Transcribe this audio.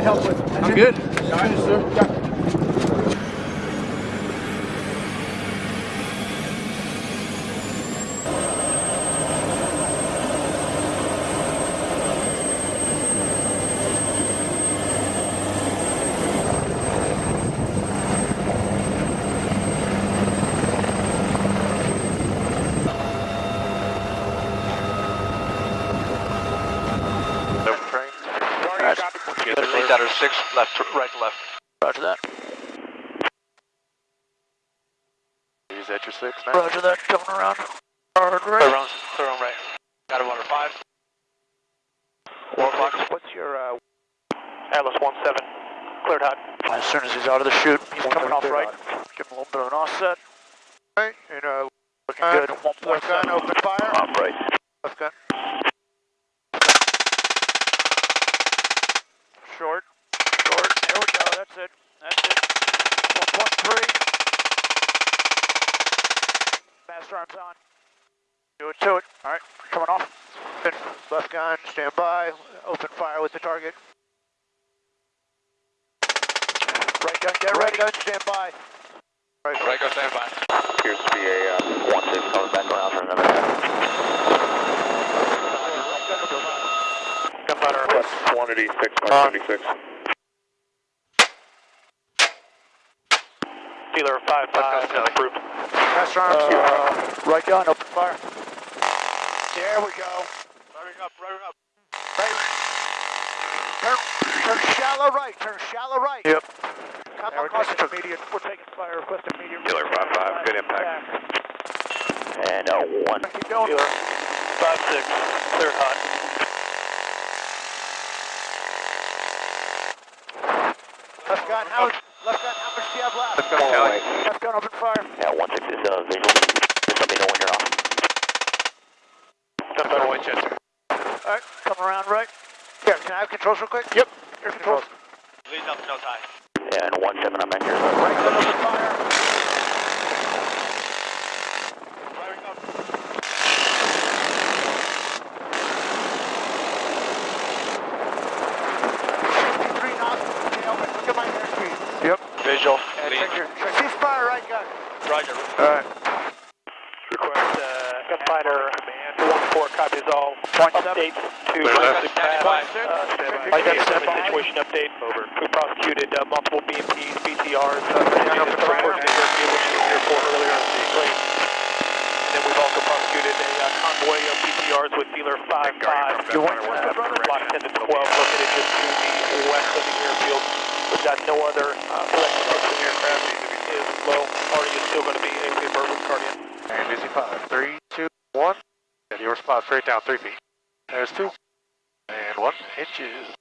need help with. I'm good. Sir. Six, left, to, right to left. Roger that. Use that your six, man. Roger that. Coming around. Hard Clear right. on, clear on right. Got him under five. Four o'clock. What's your, uh, Atlas one seven, cleared hot. As soon as he's out of the chute, he's One coming off right. hot. Give him a little bit of an offset. Right, and, uh, Looking Uh, good. One point left gun, seven. open fire. Off right. Left gun. Short. Short. There we go. That's it. That's it. One point three. Master arms on. Do it to it. All right. Coming off. Left gun, stand by, open fire with the target. Right gun. Get Right ready. gun, stand by. Right, Right, go stand by. Appears to be a uh, one six coming back around for another guy. Gunfighter, Plus quantity six by seventy six. Dealer five five, Left gun, approved. Master arms. Uh, right gun. Open fire. There we go. Revving up, revving up. Right. Turn, turn shallow right. Turn shallow right. Yep. Come Yeah, we're across taking the immediate. We're taking fire. Request immediate. Dealer five five, good impact. And uh, one. Keep going. Dealer five six, clear hot. Left gun. How? Left gun. How left? Left gun. Open fire. Yeah, one is uh, visual. Just let me know when you're off. Gunfighter Winchester. All right. Come around right. Yeah. Can I have controls real quick? Yep. Air controls. Lead up, no tie. And one seven, I'm at your Right gun. Open fire. Visual. And Lead. check your. Check cease fire. Right gun. Roger. Alright. Request, uh, gunfighter, one four copies all. Point seven. Update to Clear left. Wesley Pass. Uh, standby. Light gun Light standby. Situation update. Over. We prosecuted uh, multiple BMPs, BTRs, uh, gun and open the fire. report to airfield, which you were here for earlier on the day. And then we've also prosecuted a uh, convoy of BTRs with dealer 5-5. You want uh, Block 10 to 12, located just to the west of the airfield. We've got no other uh, is low. Party is still going to be a with Guardian. And five. Three, two, one. And your spot straight down three feet. There's two. And one inches.